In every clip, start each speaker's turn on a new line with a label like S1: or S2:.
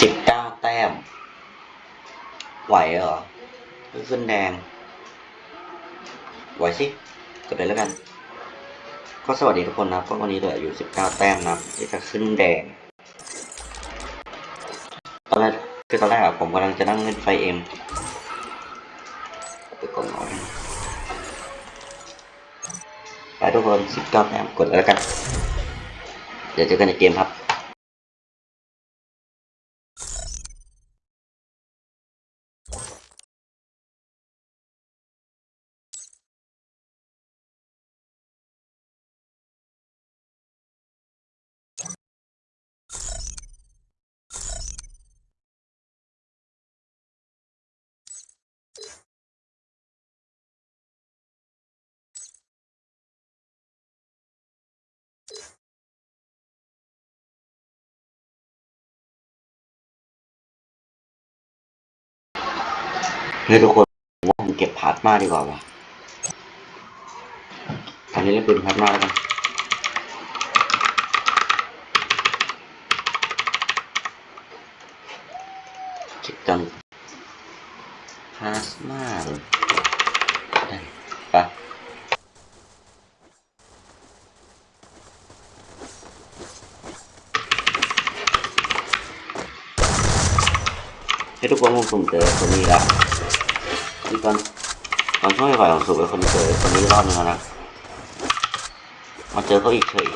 S1: สิบเก้าแต้ม ไหวเหรอขึ้นแดง ไหวสิกดเลยแล้วกัน ก็สวัสดีทุกคนนะก็วันนี้เหลืออยู่สิบเก้าแต้มนะที่จะขึ้นแดง ตอนแรกคือตอนแรกอะผมกำลังจะนั่งเล่นไฟเอ็มไปกดหน่อยไปทุกคนสิบเก้าแต้มกดเลยแล้วกัน เดี๋ยวเจอกันในเกมครับ เฮ้ยทุกคนว่าผมเก็บพาร์ทมาดีกว่าวะตอนนี้เล่นเป็นพาร์ทมาแล้วกันเก็บกันพาสมาเลยได้ไปให้ทุกคนผมสุ่มเจอคนนี้ละ ที่ตอนตอนช่วงฝ่ายของสุกเป็นคนเจอคนนี้รอบนึงแล้วนะมาเจอเขาอีกเฉย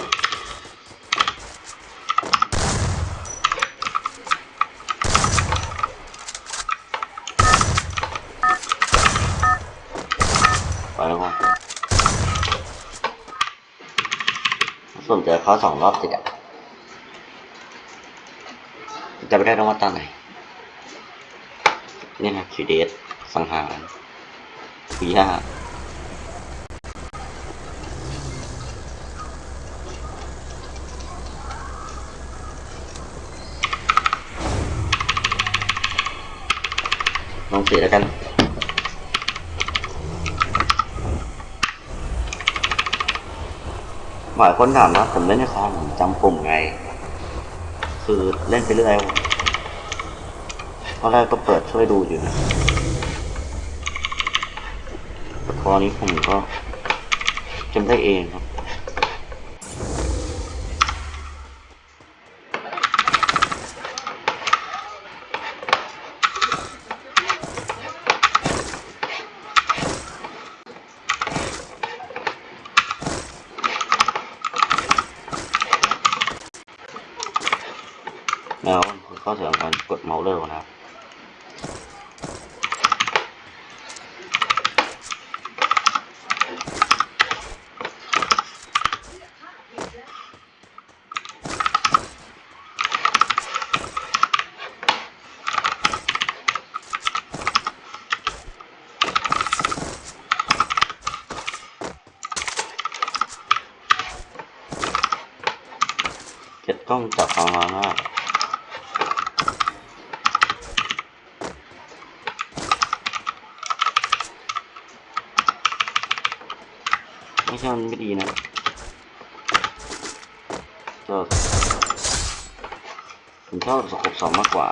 S1: ไปแล้วก็ส่วนเจอเขาสองรอบติดอะจะไม่ได้รางวัลตอนไหนนี่นะคิวเดส สังหารคุย่าลองเสียแล้วกันหลายคนถามนะผมเล่นในคอมผมจำปุ่มไง คือเล่นไปเรื่อยตอนแรกก็เปิดช่วยดูอยู่นะ แต่พอนี้ผมก็จำได้เองครับแล้วคือข้อเสียของการกดเมาส์เร็วนะครับ จ็บกล้องจับความร้อนมากไม่ใช่มันไม่ดีนะก็ผมชอบสกบสองมากกว่า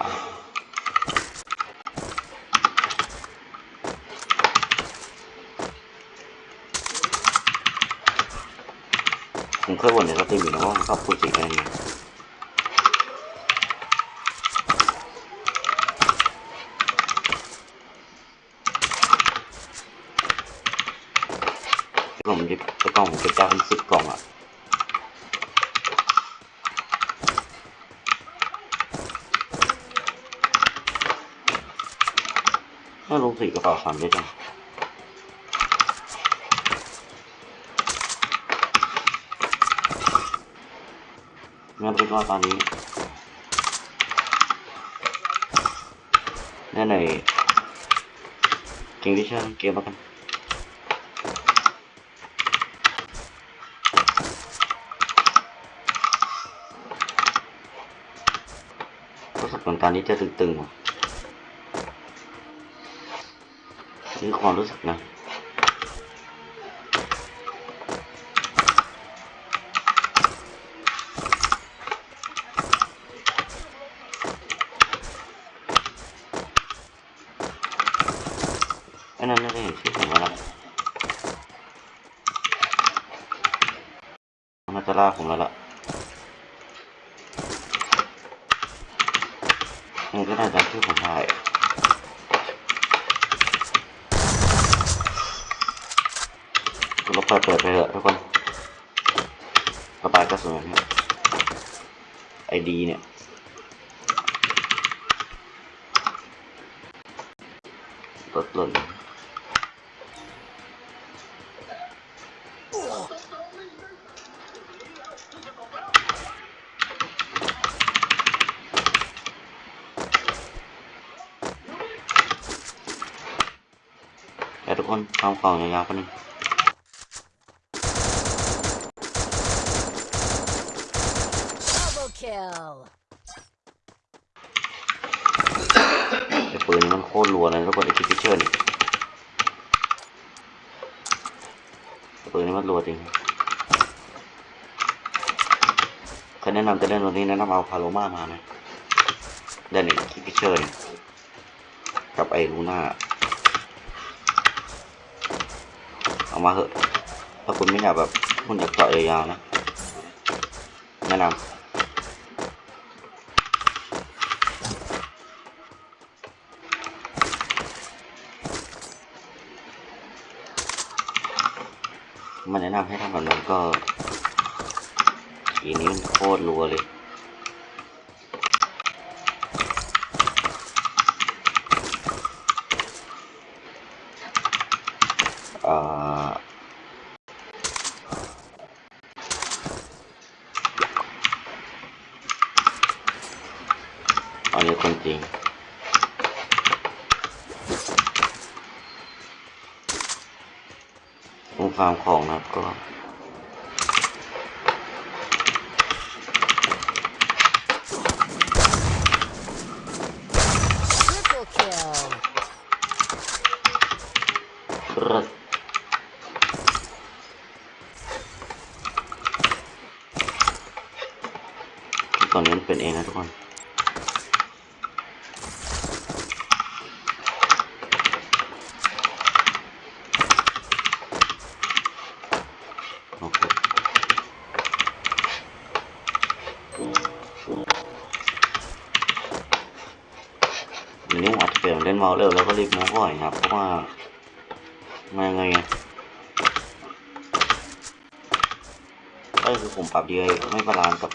S1: ผมเคยบ่นในสตรีมอยู่นะว่าผมชอบพูดจริงอะไรอย่างเงี้ยผมยิบกล่องผมเก็บได้เป็นสิบกล่องอะถ้าลงสี่กระเป๋าสามได้จั งงั้นเป็นว่าตอนนี้แน่ในเกมที่ชื่อเกมแล้วกันรู้สึกเหมือนตอนนี้จะตึงๆว่ะนี่ความรู้สึกนะ นั้นะเห็นชื่อผมแล้วล่ะน่าจะล่าผมแล้วล่ะมันก็น่าจะชื่อผมได้เราเปิดเปิดไปเถอะทุกคนระบายกระสุนเนี่ยไอดีเนี่ยลดหล่น ทุกคนทำกล่องยาวๆกันนึง
S2: Double kill.
S1: ไอ้ปืนนี้มันโคตรรัวเลยทุกคนไอ้คิปเชอร์นี่ไอ้ปืนนี้มันรัวจริงใครแนะนำจะเล่นตัวนี้แนะนำเอาพาโลมามานะเล่นไอ้คิปเชอร์นี่กับไอ้ลูน่าเอามาเถอะ ถ้าคุณไม่อยากแบบคุณอยากเจาะยาวๆนะแนะนำมันแนะนำให้ทำแบบนั้นก็ทีนี้มันโคตรรัวเลย อันนี้คนจริงผมฟาร์มของนะครับก็
S2: Triple kill.
S1: เลิศตอนนี้เป็นเองนะทุกคน โอเคเดี๋ยวนี้ผมอาจจะ เราเร็วแล้วก็รีบ move บ่อยนะครับ เพราะว่ามาไงไงก็คือผมปรับ DPI ไม่ balance กับ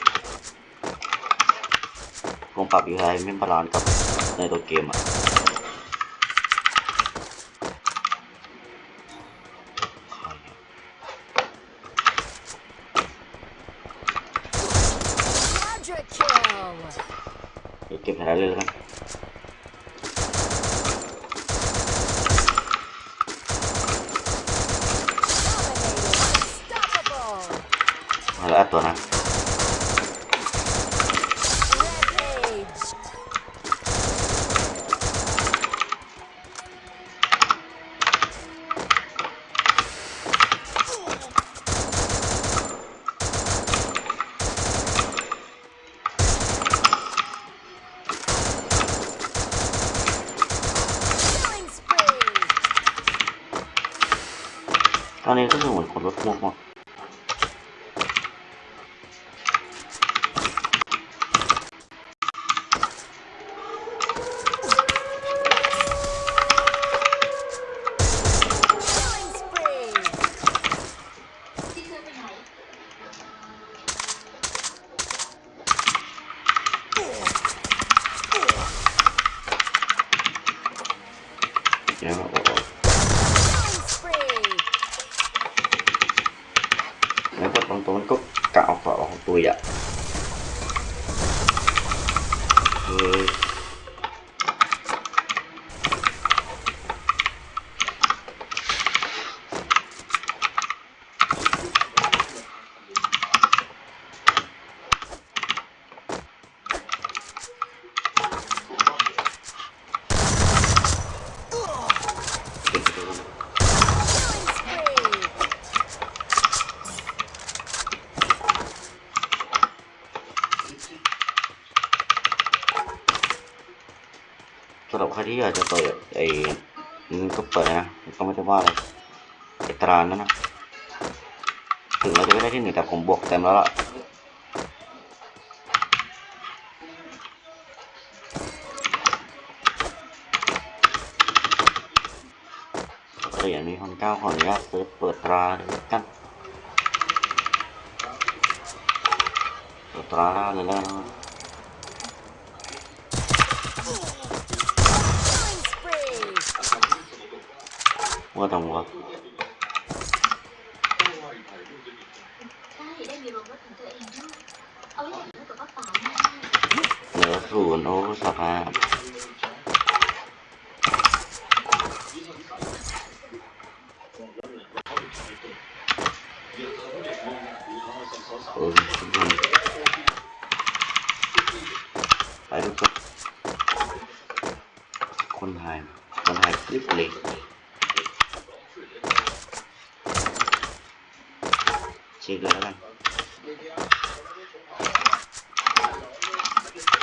S1: ผมปรับ DPI ไม่ balance กับในตัวเกมอะ
S2: Quadra kill.
S1: เดี๋ยวเก็บแผลเลยแล้วกัน
S2: Dominating. Unstoppable.
S1: มา แล้วอัดตัวนะ
S2: Rampage. killing spree.
S1: ตอนนี้ก็คือเหมือนคนรถพวกหมด
S2: Killing
S1: แล้วก็ตรงตัวมันก็กะเอาฝาของตัวอะเฮ้ยเก็บไปดู
S2: Killing spree.
S1: สำหรับใคร ที่อยากจะเปิดไอ้มันก็เปิดนะก็ไม่ได้ว่าอะไรไอตรานั่นนะถึงเราจะไม่ได้ที่หนึ่งแต่ผมบวกเต็มแล้วล่ะเหรียญมีคนเก้าขออนุญาตซื้อเปิดตราเลยกันเปิดตราเลยแล้วนะ
S2: Killing spree.
S1: ว่าต้องว่า
S3: ใช่ได้มีโรงรถของตัว เองด้วยเอาไว้แต่งรถกับป้าป๋าแม่
S1: เหลือศูนย์โอ้สภาพเออไปทุกคนคนไทยคนไทยคลิปเลยเช็คเลยแล้วกัน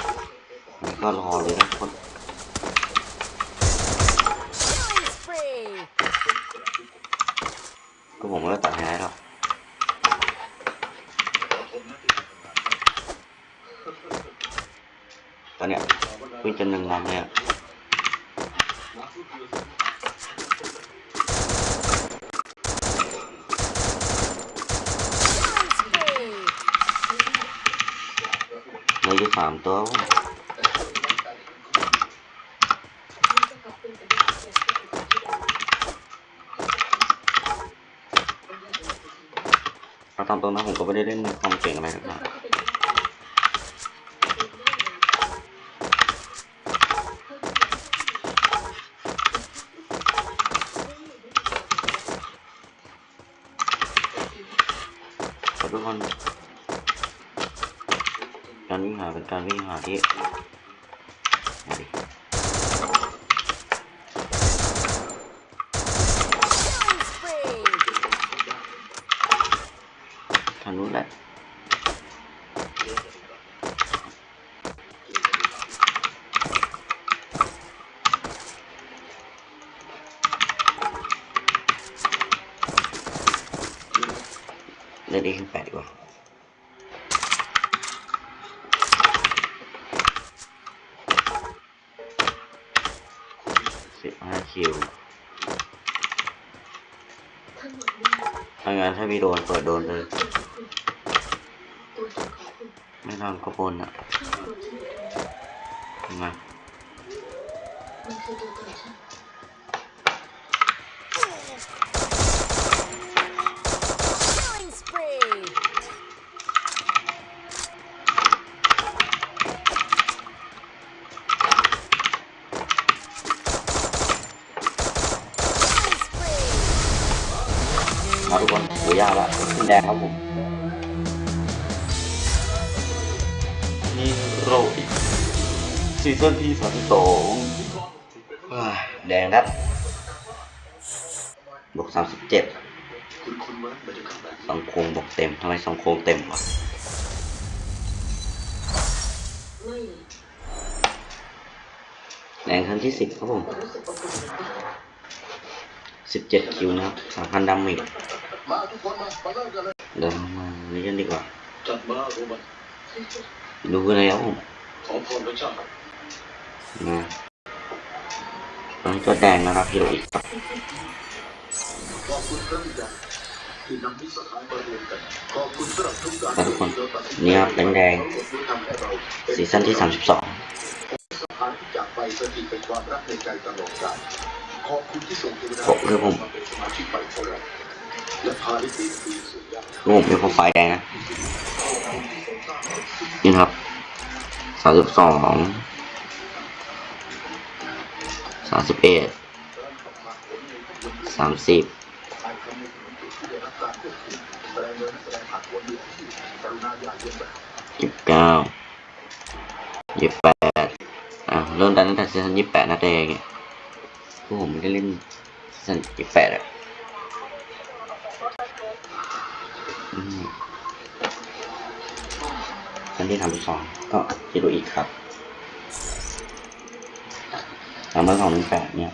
S1: นี่ก็รอเลยนะทุกคน
S2: Killing spree.
S1: ก็ผมก็ตัดให้ได้หรงจนหนึ่งวันเลยอะ
S2: Killing spree.
S1: เหลยอยู่สามตัวเอาตามตรงนะผมก็ไม่ได้เล่นความเก่งอะไรหรอกนะขอทุกคน การวิ่งหาเป็นการวิ่งหาที่มาดิ
S2: Killing spree.
S1: ทางนู้นแหละเล่นดีขึ้นแปดดีกว่า สิบห้าคิวถ้างั้นถ้ามีโดนเปิดโดนเลย ไม่ทำก็บนอะ
S3: ข้างตัวฉันอตรงนี้
S1: ทำไม
S3: มา
S1: ทุกคนหูยากละขึ้นแดงครับผมนี่โรอีกซีซั่นที่สามสองแดงนัดบวกสามสิบเจ็ดสองโครงบวกเต็มทำไมสองโครงเต็มวะ
S3: ไม่เลย
S1: แดงครั้งที่สิบครับผม
S3: แต่รู้สึกอบอุ่นเหมือนกัน
S1: สิบเจ็ดคิวนะครับสามพันดาเมจ
S4: มาทุกคนมามาเริ่มกันเลย
S1: เดี๋ยวมาเล่นดีกว่า
S4: จัดมาโรบัน
S1: ดูเลยครับผม
S4: ขอพรพระเจ้า
S1: นะตอนนี้ก็แดงนะครับฮิโรอีกครับ
S4: ขอบคุณพระบิดาที่นำมิตรสหายมารวมกันขอบคุณสำหรับทุกการ
S1: ครับทุกคน
S4: ที่เราตัดสิน
S1: นี่ครับแดง
S4: ที่ทำให้เราเป็น
S1: ๆซีซั่นที่สามสิบสอง
S4: สหายที่จากไปสถิตเป็นความรักในใจตลอดกาลขอบคุณที่ส่งเทวดา
S1: ผมคือผม
S4: มาเป็นสมาชิกใหม่ของเราและพาได้ปีนปีสู่ยาม
S1: คือผมเป็นโปรไฟแดงนะ นี่ครับสามสิบสองสามสิบเอ็ดสามสิบ
S4: ยี่สิบ
S1: เก้ายี่สิบแปดอะเริ่มดันตั้งแต่ season ยี่สิบแปดนะแต่เนี่ยพวกผมไม่ได้เล่น season ยี่สิบแปดอะ อันที่สามสิบสองก็ Heroic ครับสามร้อยสองหนึ่งแปดเนี่ย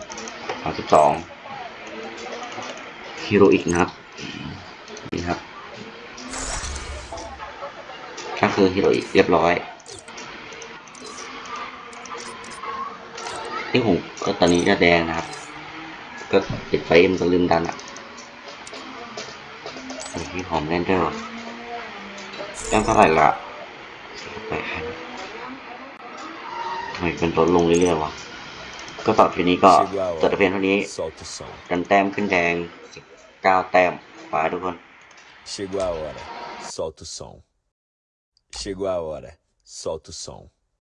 S1: สามสิบสอง Heroic นะครับนี่ครับ ก็คือฮีโรอีกเรียบร้อยที่ผมก็ตอนนี้จะแดงนะครับ ก็ปิดไฟมันก็ลืมดันอะ โอ้ยพี่หอมแน่นด้วยว่ะแต้มเท่าไหร่ละไปทำไมเป็นลดลงเรื่อยๆวะก็ต่อทีนี้ก็จบแต่เพียงเท่านี้กันแต้มขึ้นแดงสิบเก้าแต้มไปทุกคน
S5: Chegou a hora. Solta o som. Chegou a hora. Solta o som.